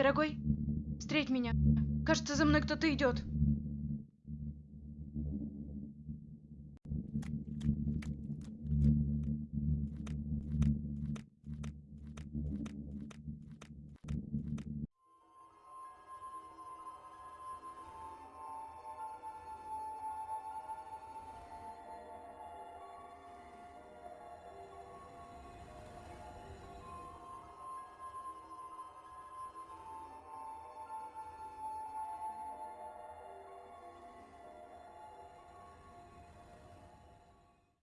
дорогой встреть меня кажется за мной кто-то идет.